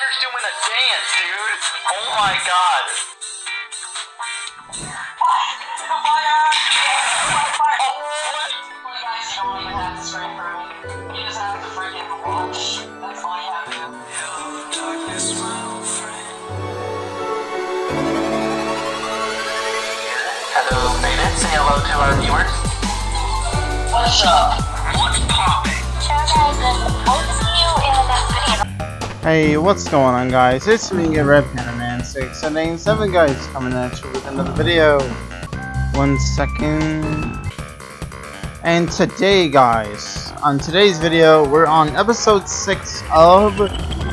Spider's doing a dance, dude. Oh my god. Hello, Phoenix. Say hello to our viewers. What's up? What's popping? Hey, what's going on guys? It's me, Red Panda Man 677 guys, coming at you with another video. One second. And today guys, on today's video, we're on episode 6 of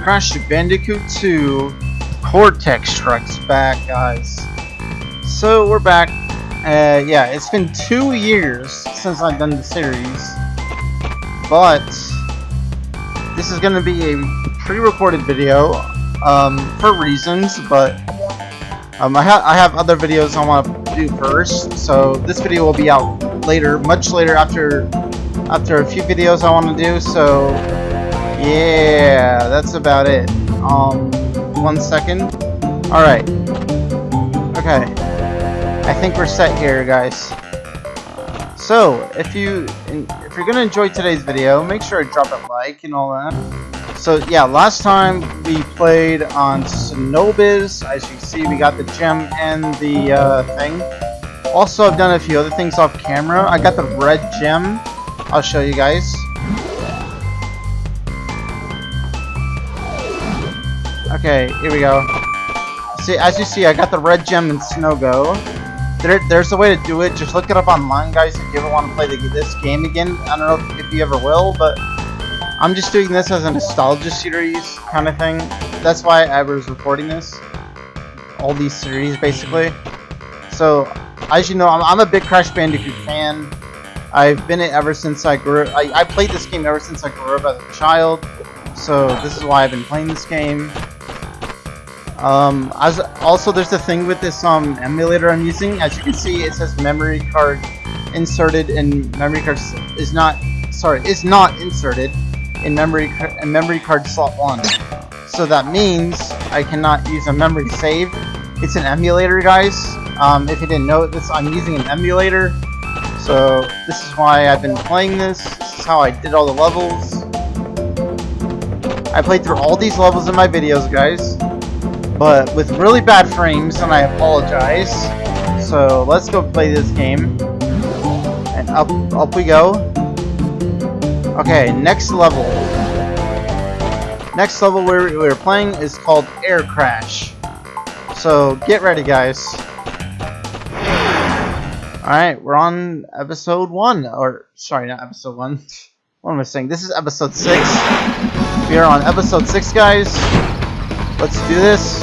Crash Bandicoot 2 Cortex Strikes Back guys. So we're back. Uh, yeah, it's been two years since I've done the series. But this is going to be a pre-recorded video um, for reasons, but um, I, ha I have other videos I want to do first, so this video will be out later, much later after after a few videos I want to do. So yeah, that's about it. Um, one second. All right. Okay. I think we're set here, guys. So, if you if you're gonna enjoy today's video, make sure to drop a like and all that. So yeah, last time we played on Snowbiz. As you see, we got the gem and the uh, thing. Also, I've done a few other things off camera. I got the red gem. I'll show you guys. Okay, here we go. See, as you see, I got the red gem in Snow Go. There, there's a way to do it. Just look it up online, guys, if you ever want to play the, this game again. I don't know if you ever will, but I'm just doing this as a nostalgia series kind of thing. That's why I was recording this. All these series, basically. So, as you know, I'm, I'm a big Crash Bandicoot fan. I've been it ever since I grew I, I played this game ever since I grew up as a child. So, this is why I've been playing this game. Um, as also there's the thing with this um emulator I'm using. As you can see, it says memory card inserted and memory card is not sorry is not inserted in memory in memory card slot one. So that means I cannot use a memory save. It's an emulator, guys. Um, if you didn't know this, I'm using an emulator. So this is why I've been playing this. This is how I did all the levels. I played through all these levels in my videos, guys but with really bad frames, and I apologize. So let's go play this game. And up, up we go. Okay, next level. Next level we're, we're playing is called Air Crash. So get ready, guys. Alright, we're on episode 1. Or, sorry, not episode 1. What am I saying? This is episode 6. We are on episode 6, guys. Let's do this.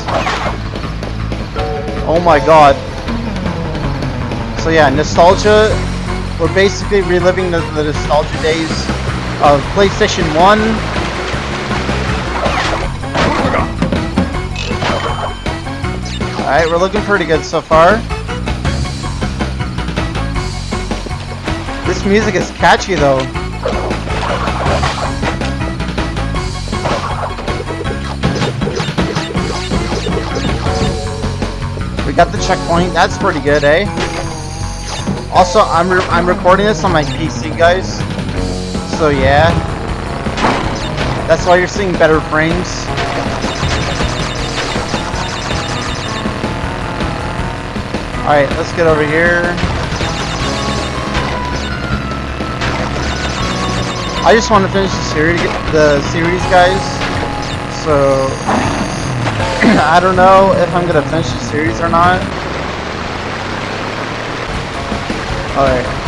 Oh my god. So yeah, nostalgia. We're basically reliving the, the nostalgia days of PlayStation 1. Alright, we're looking pretty good so far. This music is catchy though. We got the checkpoint. That's pretty good, eh? Also, I'm re I'm recording this on my PC, guys. So yeah, that's why you're seeing better frames. All right, let's get over here. I just want to finish the series, the series, guys. So I don't know if I'm gonna finish the series or not. Alright.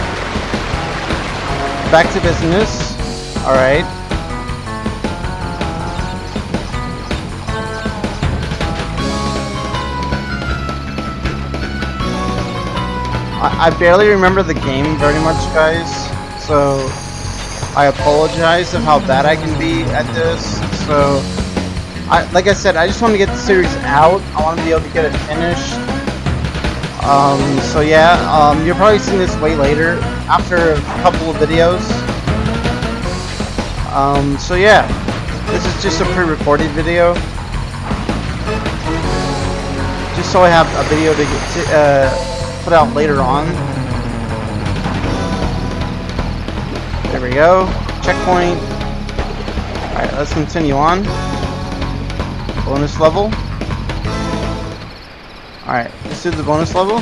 Back to business. Alright. I, I barely remember the game very much, guys. So, I apologize of how bad I can be at this. So, I, like I said, I just want to get the series out. I want to be able to get it finished. Um, so yeah, um, you're probably seeing this way later, after a couple of videos. Um, so yeah, this is just a pre-recorded video. Just so I have a video to get to, uh, put out later on. There we go. Checkpoint. Alright, let's continue on. Bonus level. Alright, let's do the bonus level.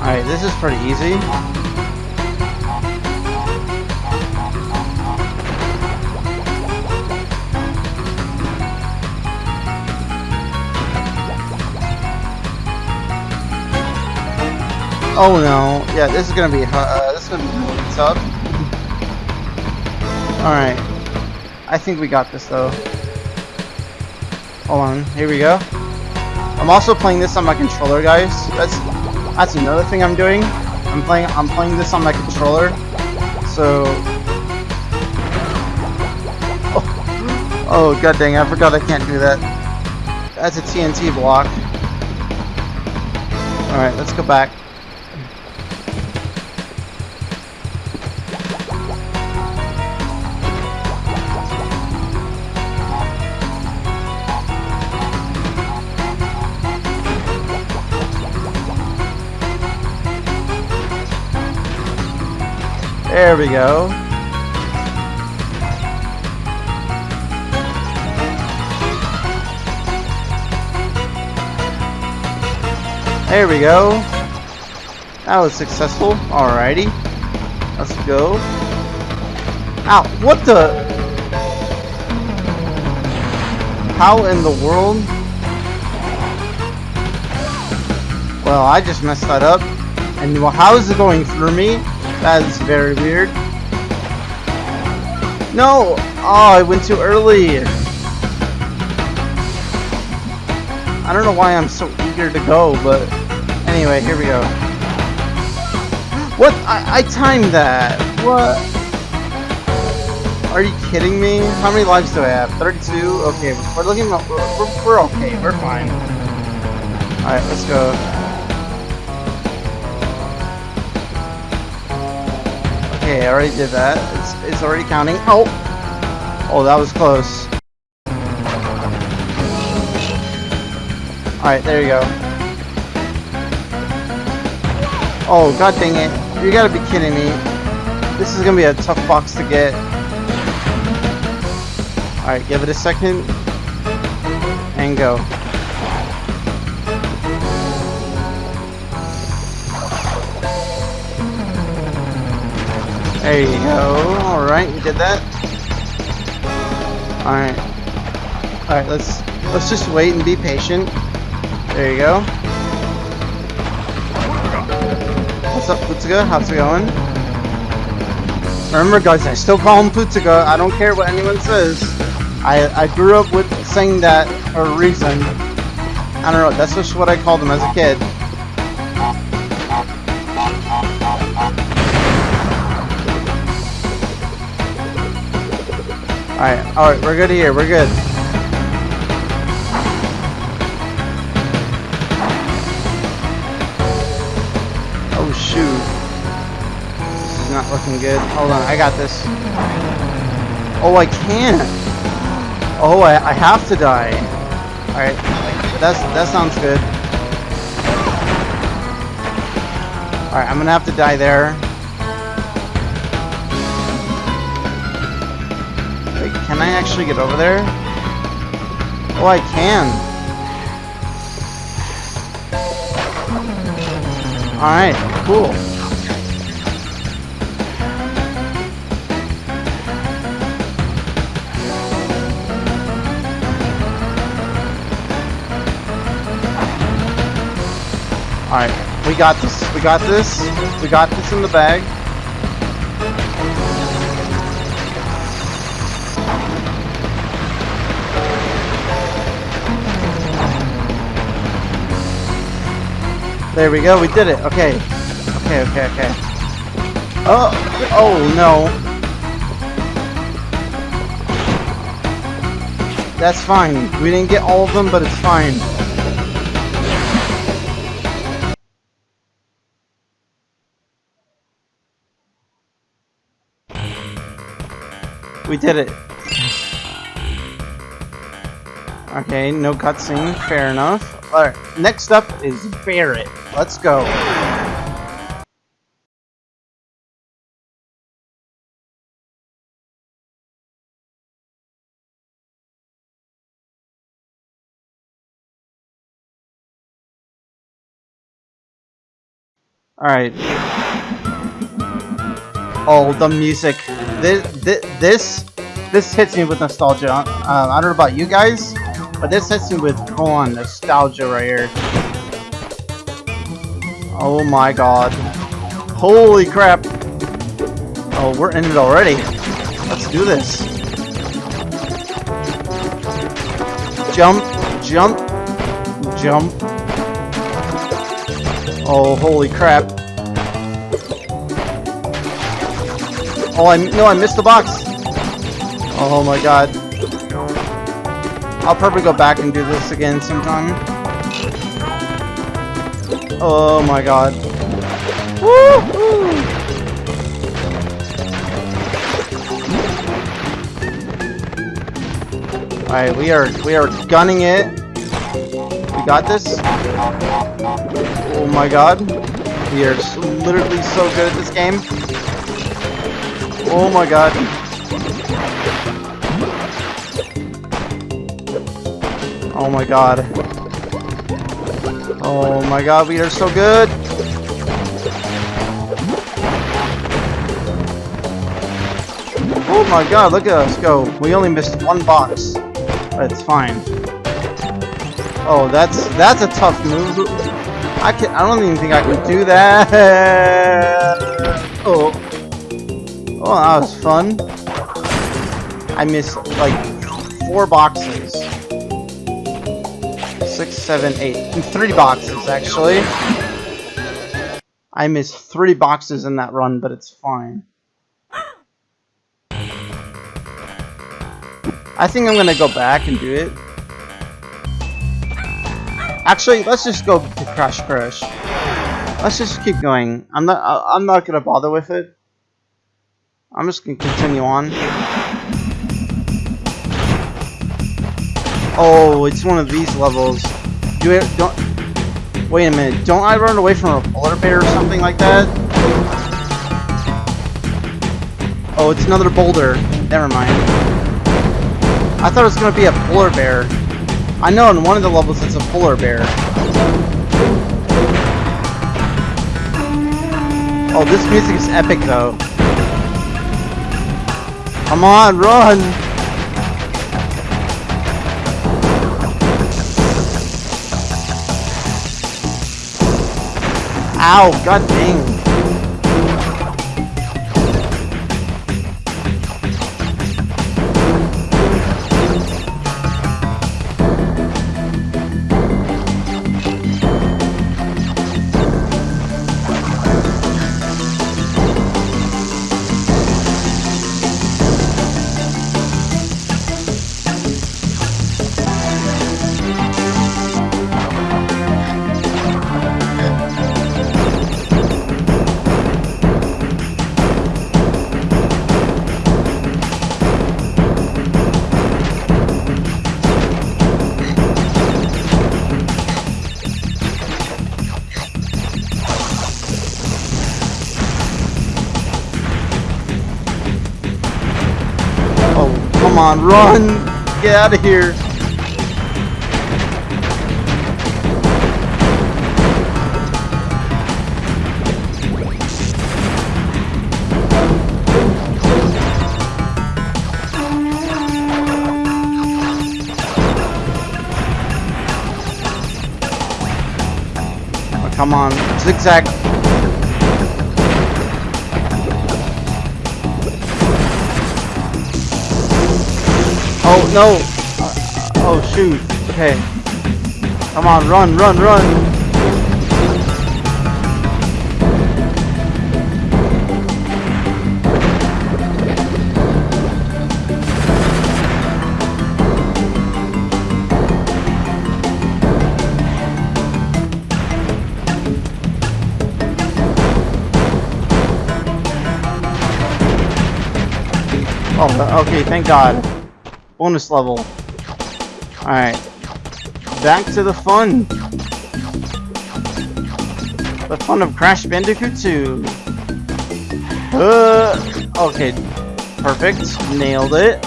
Alright, this is pretty easy. Oh no, yeah, this is gonna be uh, this is gonna be tough. All right, I think we got this though. Hold on, here we go. I'm also playing this on my controller, guys. That's that's another thing I'm doing. I'm playing I'm playing this on my controller, so. Oh, oh god dang! I forgot I can't do that. That's a TNT block. All right, let's go back. There we go. There we go. That was successful. Alrighty. Let's go. Ow, what the? How in the world? Well, I just messed that up. And well, how is it going through me? That is very weird. No! Oh, I went too early. I don't know why I'm so eager to go, but anyway, here we go. What? I, I timed that. What? Are you kidding me? How many lives do I have? 32? Okay, we're looking, we're, we're, okay, we're fine. Alright, let's go. Okay, I already did that. It's, it's already counting. Oh! Oh, that was close. Alright, there you go. Oh, god dang it. You gotta be kidding me. This is gonna be a tough box to get. Alright, give it a second. And go. There you go. Alright, you did that. Alright. Alright, let's let's just wait and be patient. There you go. What's up, Putsuga? How's it going? Remember guys, I still call him Putsuga. I don't care what anyone says. I I grew up with saying that for a reason. I don't know, that's just what I called him as a kid. Alright, alright, we're good here, we're good. Oh shoot. This is not looking good. Hold on, I got this. Oh, I can't. Oh, I, I have to die. Alright, that's that sounds good. Alright, I'm gonna have to die there. Wait, can I actually get over there? Oh, I can. Alright, cool. Alright, we got this. We got this. We got this in the bag. There we go, we did it. Okay. Okay, okay, okay. Oh, oh no. That's fine. We didn't get all of them, but it's fine. We did it. Okay, no cutscene. Fair enough. Alright, next up is Bear It. Let's go. Alright. Oh, the music. This, this, this, hits me with nostalgia. Uh, I don't know about you guys, but this hits me with full-on nostalgia right here. Oh my god. Holy crap. Oh, we're in it already. Let's do this. Jump, jump, jump. Oh, holy crap. Oh, I no, I missed the box. Oh my god. I'll probably go back and do this again sometime. Oh my god. Alright, we are we are gunning it. We got this. Oh my god. We are literally so good at this game. Oh my god. Oh my god. Oh my god, we are so good. Oh my god, look at us go. We only missed one box. It's fine. Oh, that's that's a tough move. I can I don't even think I can do that. Oh. Oh, that was fun. I missed like four boxes. Seven, eight. Three boxes actually. I missed three boxes in that run, but it's fine. I think I'm gonna go back and do it. Actually, let's just go to Crash Crash. Let's just keep going. I'm not. I'm not gonna bother with it. I'm just gonna continue on. Oh, it's one of these levels. Do it. Don't. Wait a minute. Don't I run away from a polar bear or something like that? Oh, it's another boulder. Never mind. I thought it was gonna be a polar bear. I know in one of the levels it's a polar bear. Oh, this music is epic though. Come on, run! Ow, god dang. On, run! Get out of here! Come on, zigzag. No. Uh, uh, oh shoot. Okay. Come on, run, run, run. Oh, okay, thank God. Bonus level. Alright. Back to the fun. The fun of Crash Bandicoot 2. Uh, okay. Perfect. Nailed it.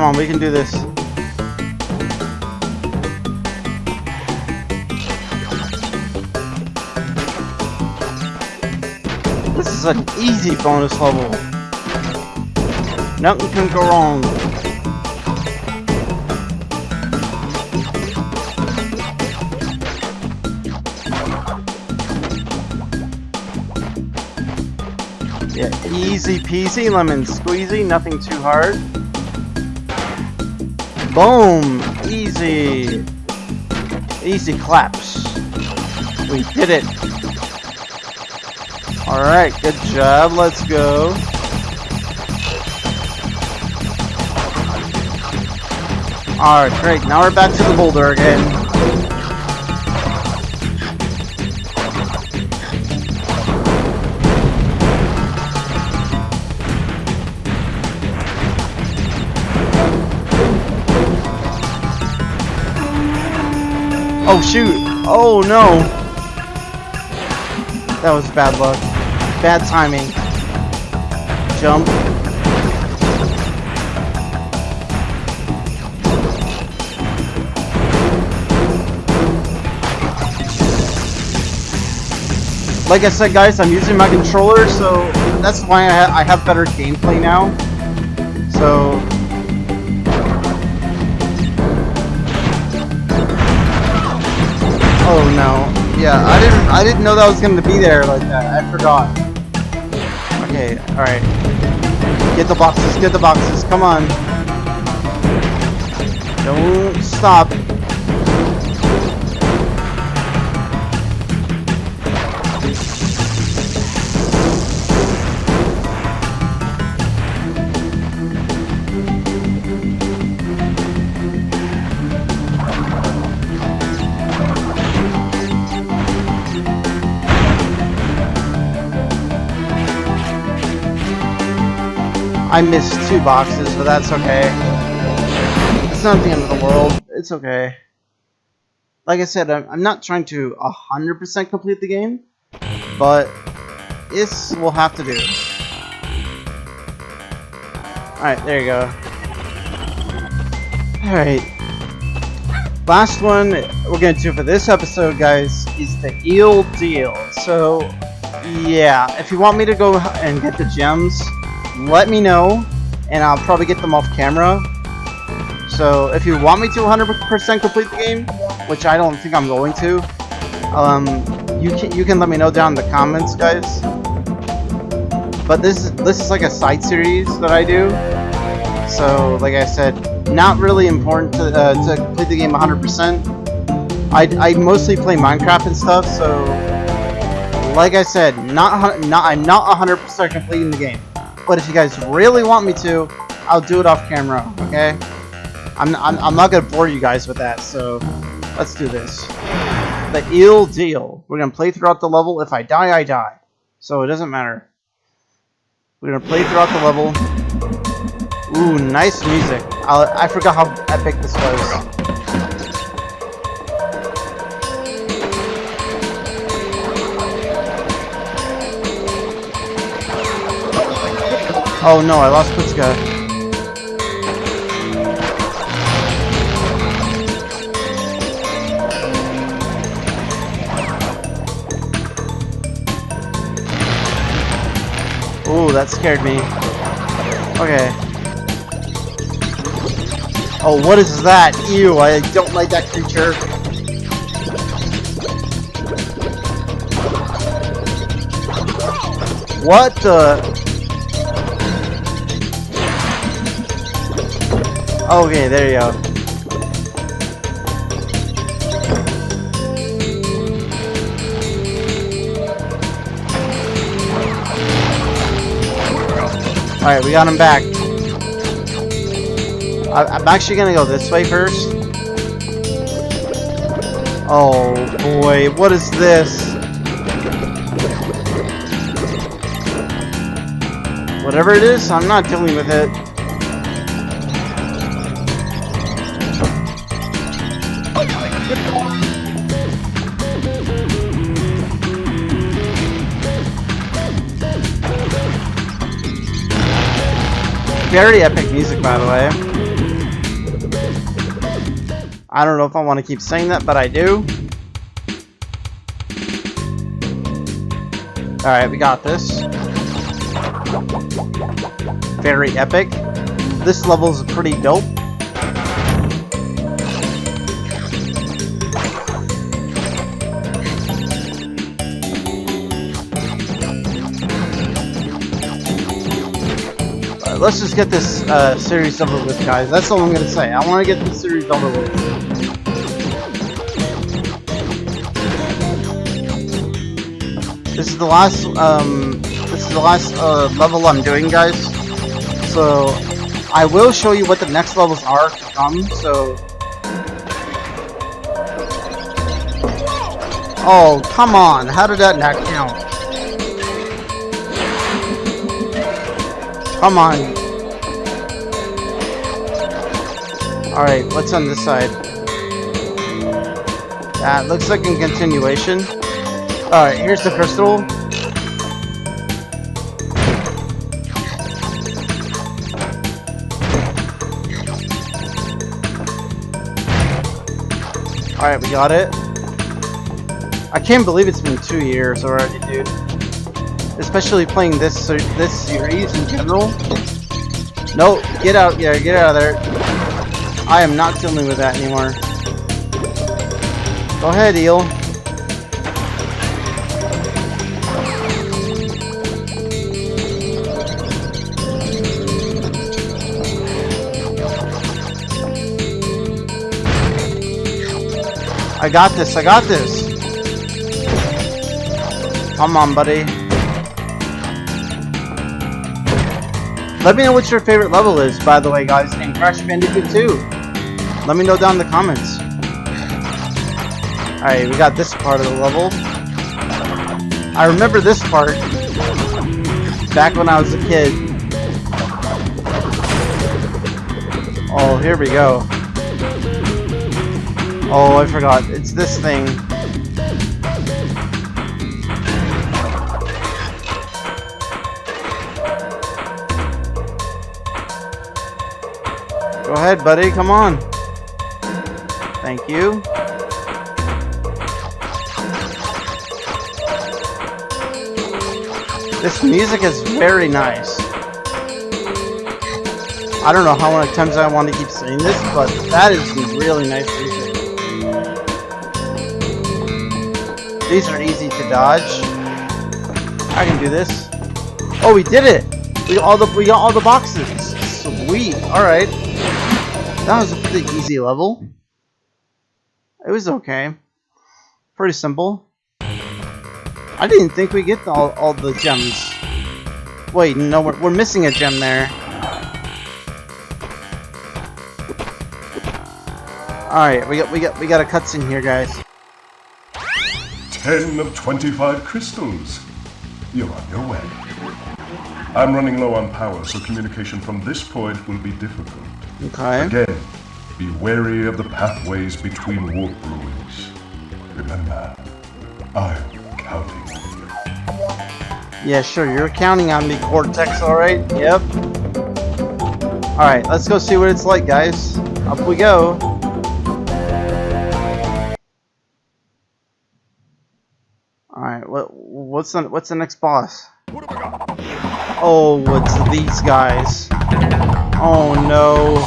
Come on, we can do this. This is an easy bonus level. Nothing can go wrong. Yeah, easy peasy, lemon squeezy, nothing too hard. Boom! Easy! Easy claps. We did it. Alright, good job. Let's go. Alright, great. Now we're back to the boulder again. Oh shoot! Oh no! That was bad luck. Bad timing. Jump. Like I said, guys, I'm using my controller, so that's why I, ha I have better gameplay now. So Yeah, I didn't I didn't know that was gonna be there like that. I forgot. Okay, alright. Get the boxes, get the boxes, come on. Don't stop. I missed two boxes, but that's okay. It's not the end of the world. It's okay. Like I said, I'm, I'm not trying to 100% complete the game, but this will have to do. Alright, there you go. Alright. Last one we're going to do for this episode, guys, is the eel deal. So, yeah, if you want me to go and get the gems, let me know, and I'll probably get them off camera. So if you want me to 100% complete the game, which I don't think I'm going to, um, you can you can let me know down in the comments, guys. But this is this is like a side series that I do. So like I said, not really important to uh, to complete the game 100%. I I mostly play Minecraft and stuff, so like I said, not not I'm not 100% completing the game. But if you guys really want me to, I'll do it off camera, okay? I'm, I'm, I'm not going to bore you guys with that, so let's do this. The ill deal. We're going to play throughout the level. If I die, I die. So it doesn't matter. We're going to play throughout the level. Ooh, nice music. i I forgot how epic this was. Oh no, I lost Kutsuga. Ooh, that scared me. Okay. Oh, what is that? Ew, I don't like that creature. What the... Okay, there you go. Alright, we got him back. I I'm actually gonna go this way first. Oh boy, what is this? Whatever it is, I'm not dealing with it. Very epic music, by the way. I don't know if I want to keep saying that, but I do. Alright, we got this. Very epic. This level is pretty dope. Let's just get this uh, series over with, guys. That's all I'm gonna say. I want to get this series over with. This is the last, um, this is the last uh, level I'm doing, guys. So, I will show you what the next levels are to come. So, oh come on! How did that not count? Come on. Alright, what's on this side? That looks like a continuation. Alright, here's the crystal. Alright, we got it. I can't believe it's been two years already, dude. Especially playing this this series in general. No, get out, yeah, get out of there. I am not dealing with that anymore. Go ahead, Eel. I got this, I got this. Come on, buddy. Let me know what your favorite level is, by the way, guys, in Crash Bandicoot 2. Let me know down in the comments. Alright, we got this part of the level. I remember this part back when I was a kid. Oh, here we go. Oh, I forgot. It's this thing. Go ahead, buddy. Come on. Thank you. This music is very nice. I don't know how many times I want to keep saying this, but that is really nice music. These are easy to dodge. I can do this. Oh, we did it! We got all the we got all the boxes. Sweet. All right. That was a pretty easy level. It was okay. Pretty simple. I didn't think we get all, all the gems. Wait, no, we're, we're missing a gem there. Alright, we got we got we got a cutscene here, guys. 10 of 25 crystals. You're on your way. I'm running low on power, so communication from this point will be difficult. Okay. Again, be wary of the pathways between warp ruins. Remember, I'm counting on you. Yeah, sure, you're counting on me, Cortex, alright? Yep. Alright, let's go see what it's like, guys. Up we go. Alright, what what's the what's the next boss? Oh, what's these guys? Oh no.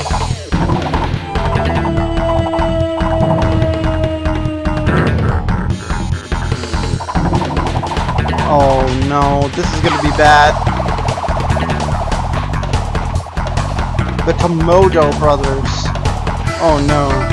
Oh no, this is gonna be bad. The Komodo brothers. Oh no.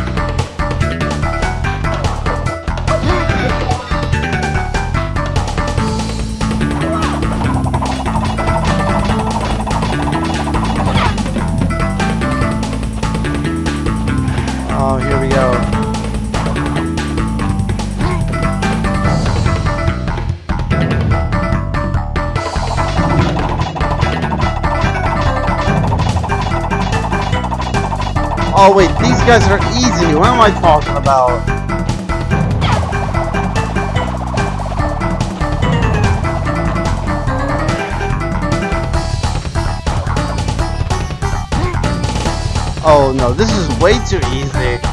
Oh wait, these guys are easy. What am I talking about? Oh no, this is way too easy.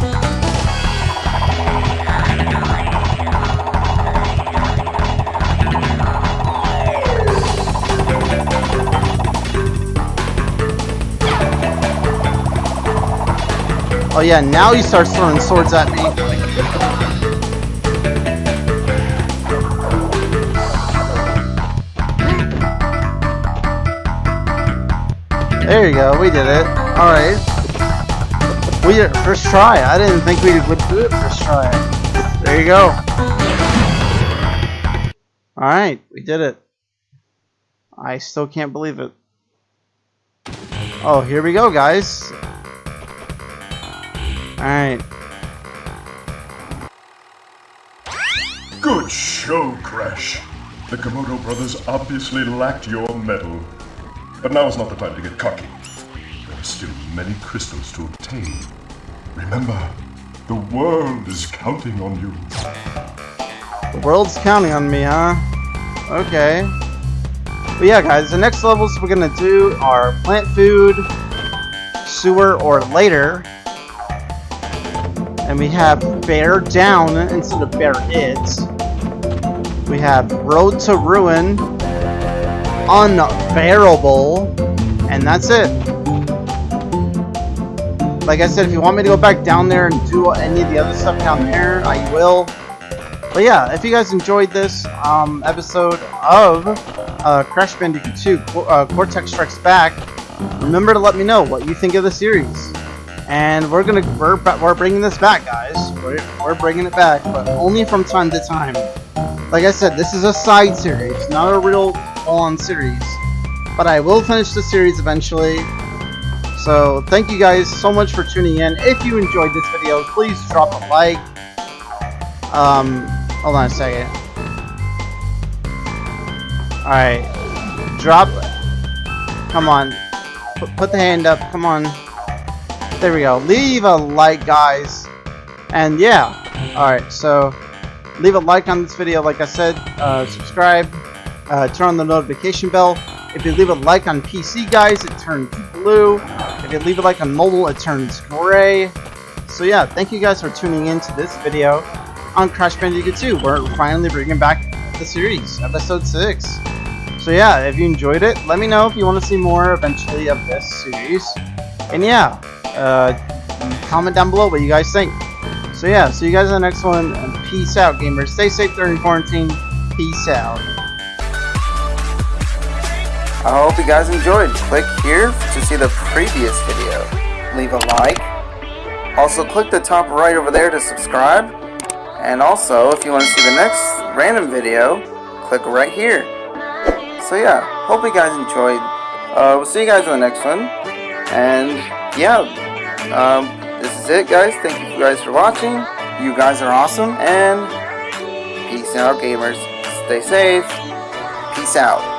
Oh yeah, now he starts throwing swords at me. There you go, we did it. Alright. We did it first try. I didn't think we would do it first try. There you go. Alright, we did it. I still can't believe it. Oh, here we go, guys. Alright. Good show, Crash. The Komodo brothers obviously lacked your mettle. But now is not the time to get cocky. There are still many crystals to obtain. Remember, the world is counting on you. The world's counting on me, huh? Okay. But yeah, guys, the next levels we're gonna do are plant food, sewer, or later. And we have bear down instead of bear it. We have road to ruin, unbearable, and that's it. Like I said, if you want me to go back down there and do any of the other stuff down there, I will. But yeah, if you guys enjoyed this um, episode of uh, Crash Bandicoot 2 uh, Cortex Strikes Back, remember to let me know what you think of the series. And we're gonna we're we're bringing this back, guys. We're we're bringing it back, but only from time to time. Like I said, this is a side series, not a real full-on series. But I will finish the series eventually. So thank you guys so much for tuning in. If you enjoyed this video, please drop a like. Um, hold on a second. Alright. Drop. Come on. Put, put the hand up. Come on. There we go. Leave a like, guys. And yeah. Alright, so leave a like on this video. Like I said, uh, subscribe. Uh, turn on the notification bell. If you leave a like on PC, guys, it turns blue. If you leave a like on mobile, it turns gray. So yeah, thank you guys for tuning in to this video on Crash Bandicoot 2. We're finally bringing back the series, episode 6. So yeah, if you enjoyed it, let me know if you want to see more eventually of this series. And yeah, uh, comment down below what you guys think. So yeah, see you guys in the next one. And peace out, gamers. Stay safe during quarantine. Peace out. I hope you guys enjoyed. Click here to see the previous video. Leave a like. Also click the top right over there to subscribe. And also, if you want to see the next random video, click right here. So yeah, hope you guys enjoyed. Uh, we'll see you guys in the next one. And yeah, um, this is it guys. Thank you guys for watching. You guys are awesome. And peace out gamers. Stay safe. Peace out.